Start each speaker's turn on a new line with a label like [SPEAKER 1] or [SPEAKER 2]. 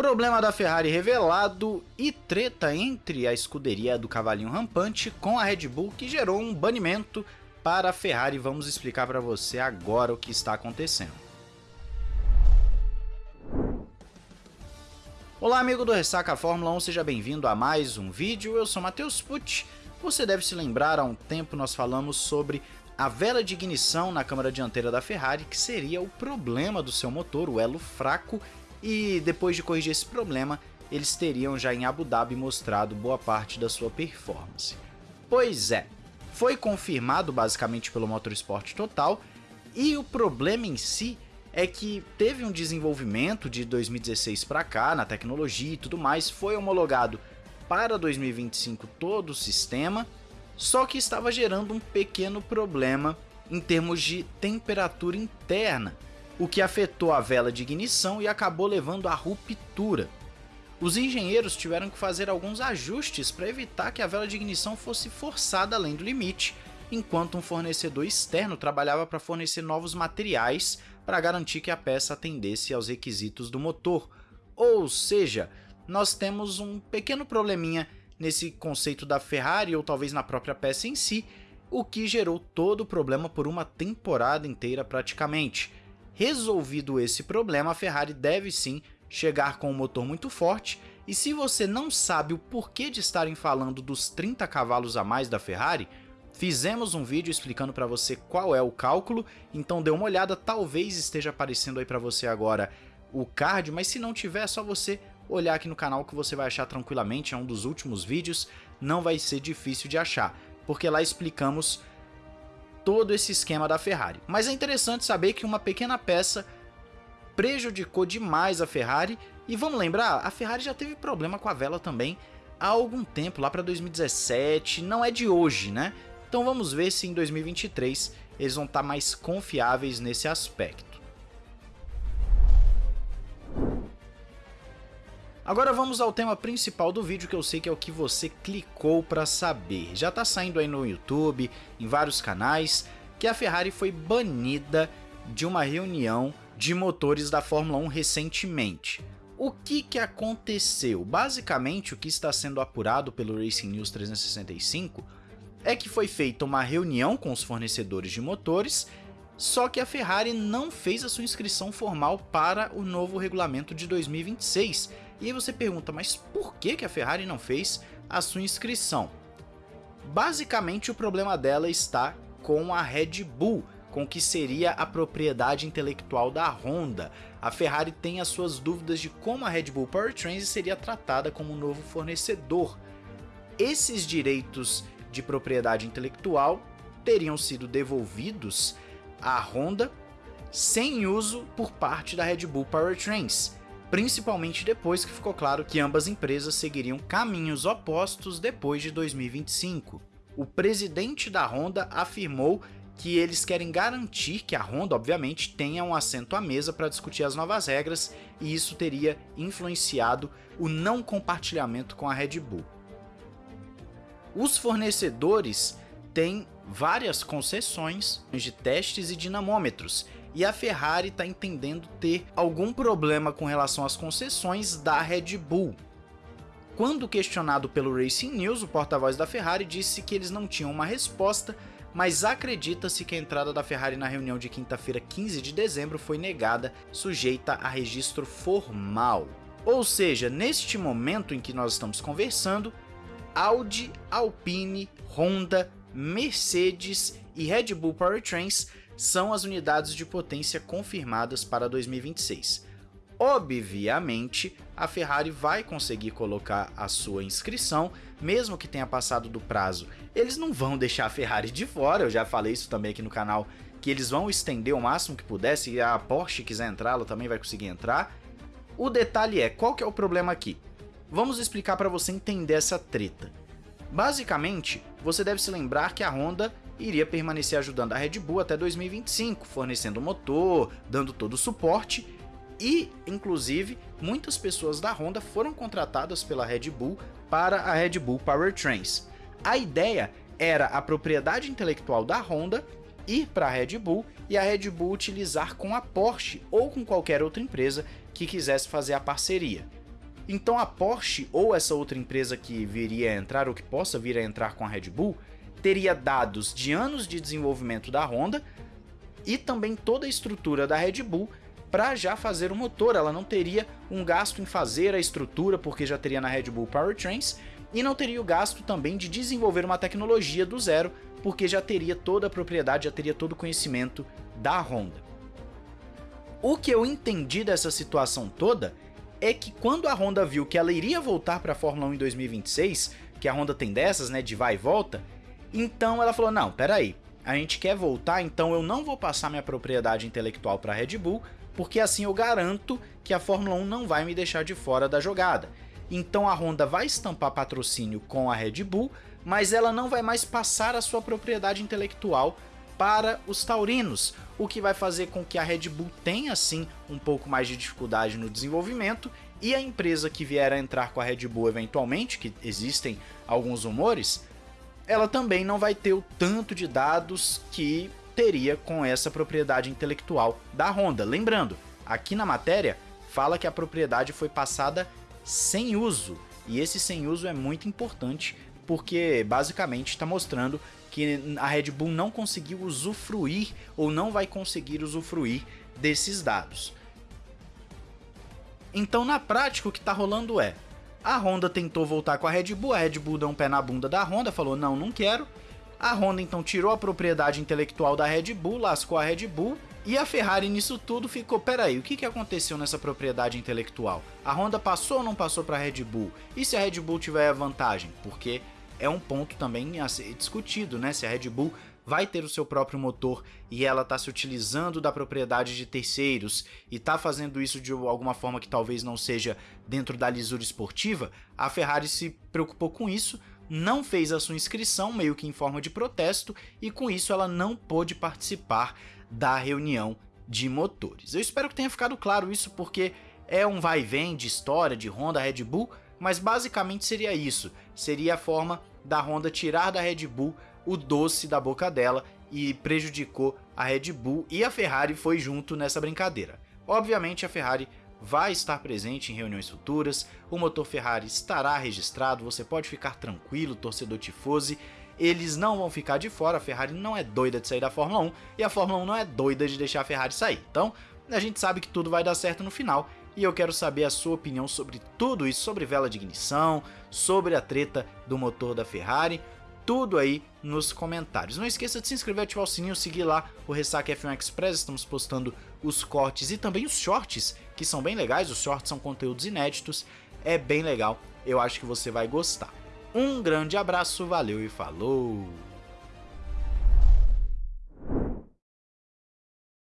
[SPEAKER 1] Problema da Ferrari revelado e treta entre a escuderia do cavalinho rampante com a Red Bull que gerou um banimento para a Ferrari. Vamos explicar para você agora o que está acontecendo. Olá amigo do Ressaca Fórmula 1, seja bem-vindo a mais um vídeo, eu sou Matheus Pucci. Você deve se lembrar, há um tempo nós falamos sobre a vela de ignição na câmara dianteira da Ferrari, que seria o problema do seu motor, o elo fraco e depois de corrigir esse problema, eles teriam já em Abu Dhabi mostrado boa parte da sua performance. Pois é, foi confirmado basicamente pelo Motorsport Total e o problema em si é que teve um desenvolvimento de 2016 para cá na tecnologia e tudo mais, foi homologado para 2025 todo o sistema, só que estava gerando um pequeno problema em termos de temperatura interna, o que afetou a vela de ignição e acabou levando à ruptura. Os engenheiros tiveram que fazer alguns ajustes para evitar que a vela de ignição fosse forçada além do limite, enquanto um fornecedor externo trabalhava para fornecer novos materiais para garantir que a peça atendesse aos requisitos do motor. Ou seja, nós temos um pequeno probleminha nesse conceito da Ferrari ou talvez na própria peça em si, o que gerou todo o problema por uma temporada inteira praticamente. Resolvido esse problema, a Ferrari deve sim chegar com um motor muito forte, e se você não sabe o porquê de estarem falando dos 30 cavalos a mais da Ferrari, fizemos um vídeo explicando para você qual é o cálculo, então dê uma olhada, talvez esteja aparecendo aí para você agora o card, mas se não tiver é só você olhar aqui no canal que você vai achar tranquilamente, é um dos últimos vídeos, não vai ser difícil de achar, porque lá explicamos todo esse esquema da Ferrari. Mas é interessante saber que uma pequena peça prejudicou demais a Ferrari e vamos lembrar, a Ferrari já teve problema com a vela também há algum tempo, lá para 2017, não é de hoje, né? Então vamos ver se em 2023 eles vão estar tá mais confiáveis nesse aspecto. Agora vamos ao tema principal do vídeo que eu sei que é o que você clicou para saber. Já está saindo aí no YouTube, em vários canais, que a Ferrari foi banida de uma reunião de motores da Fórmula 1 recentemente. O que, que aconteceu? Basicamente o que está sendo apurado pelo Racing News 365 é que foi feita uma reunião com os fornecedores de motores só que a Ferrari não fez a sua inscrição formal para o novo regulamento de 2026. E aí você pergunta, mas por que, a Ferrari não fez a sua inscrição? Basicamente o problema dela está com a Red Bull, com o que seria a propriedade intelectual da Honda. A Ferrari tem as suas dúvidas de como a Red Bull Powertrains seria tratada como um novo fornecedor. Esses direitos de propriedade intelectual teriam sido devolvidos a Honda sem uso por parte da Red Bull Powertrains, principalmente depois que ficou claro que ambas empresas seguiriam caminhos opostos depois de 2025. O presidente da Honda afirmou que eles querem garantir que a Honda, obviamente, tenha um assento à mesa para discutir as novas regras e isso teria influenciado o não compartilhamento com a Red Bull. Os fornecedores têm várias concessões de testes e dinamômetros, e a Ferrari está entendendo ter algum problema com relação às concessões da Red Bull. Quando questionado pelo Racing News, o porta-voz da Ferrari disse que eles não tinham uma resposta, mas acredita-se que a entrada da Ferrari na reunião de quinta-feira 15 de dezembro foi negada, sujeita a registro formal. Ou seja, neste momento em que nós estamos conversando, Audi, Alpine, Honda, Mercedes e Red Bull Powertrains são as unidades de potência confirmadas para 2026. Obviamente, a Ferrari vai conseguir colocar a sua inscrição, mesmo que tenha passado do prazo. Eles não vão deixar a Ferrari de fora, eu já falei isso também aqui no canal, que eles vão estender o máximo que puder, se a Porsche quiser entrar, ela também vai conseguir entrar. O detalhe é, qual que é o problema aqui? Vamos explicar para você entender essa treta. Basicamente, você deve se lembrar que a Honda iria permanecer ajudando a Red Bull até 2025, fornecendo motor, dando todo o suporte e, inclusive, muitas pessoas da Honda foram contratadas pela Red Bull para a Red Bull Powertrains. A ideia era a propriedade intelectual da Honda ir para a Red Bull e a Red Bull utilizar com a Porsche ou com qualquer outra empresa que quisesse fazer a parceria. Então a Porsche ou essa outra empresa que viria a entrar ou que possa vir a entrar com a Red Bull teria dados de anos de desenvolvimento da Honda e também toda a estrutura da Red Bull para já fazer o motor. Ela não teria um gasto em fazer a estrutura, porque já teria na Red Bull Powertrains, e não teria o gasto também de desenvolver uma tecnologia do zero, porque já teria toda a propriedade, já teria todo o conhecimento da Honda. O que eu entendi dessa situação toda é que quando a Honda viu que ela iria voltar para a Fórmula 1 em 2026, que a Honda tem dessas, né, de vai e volta, então ela falou: "Não, peraí, a gente quer voltar, então eu não vou passar minha propriedade intelectual para a Red Bull, porque assim eu garanto que a Fórmula 1 não vai me deixar de fora da jogada. Então a Honda vai estampar patrocínio com a Red Bull, mas ela não vai mais passar a sua propriedade intelectual para os taurinos, o que vai fazer com que a Red Bull tenha sim um pouco mais de dificuldade no desenvolvimento e a empresa que vier a entrar com a Red Bull eventualmente, que existem alguns rumores, ela também não vai ter o tanto de dados que teria com essa propriedade intelectual da Honda. Lembrando, aqui na matéria fala que a propriedade foi passada sem uso, e esse sem uso é muito importante porque basicamente está mostrando que a Red Bull não conseguiu usufruir ou não vai conseguir usufruir desses dados. Então, na prática, o que está rolando é: a Honda tentou voltar com a Red Bull, a Red Bull deu um pé na bunda da Honda, falou: não, não quero. A Honda então tirou a propriedade intelectual da Red Bull, lascou a Red Bull, e a Ferrari nisso tudo ficou, peraí, o que, que aconteceu nessa propriedade intelectual? A Honda passou ou não passou para a Red Bull? E se a Red Bull tiver a vantagem? Porque é um ponto também a ser discutido, né? Se a Red Bull vai ter o seu próprio motor e ela está se utilizando da propriedade de terceiros e está fazendo isso de alguma forma que talvez não seja dentro da lisura esportiva, a Ferrari se preocupou com isso, não fez a sua inscrição, meio que em forma de protesto, e com isso ela não pôde participar da reunião de motores. Eu espero que tenha ficado claro isso porque é um vai e vem de história de Honda Red Bull, mas basicamente seria isso, seria a forma da Honda tirar da Red Bull o doce da boca dela e prejudicou a Red Bull e a Ferrari foi junto nessa brincadeira. Obviamente a Ferrari vai estar presente em reuniões futuras, o motor Ferrari estará registrado, você pode ficar tranquilo, torcedor tifose, eles não vão ficar de fora, a Ferrari não é doida de sair da Fórmula 1 e a Fórmula 1 não é doida de deixar a Ferrari sair. Então, a gente sabe que tudo vai dar certo no final e eu quero saber a sua opinião sobre tudo isso, sobre vela de ignição, sobre a treta do motor da Ferrari, tudo aí nos comentários. Não esqueça de se inscrever, ativar o sininho, seguir lá o Ressaca F1 Express, estamos postando os cortes e também os shorts, que são bem legais, os shorts são conteúdos inéditos, é bem legal, eu acho que você vai gostar. Um grande abraço, valeu e falou!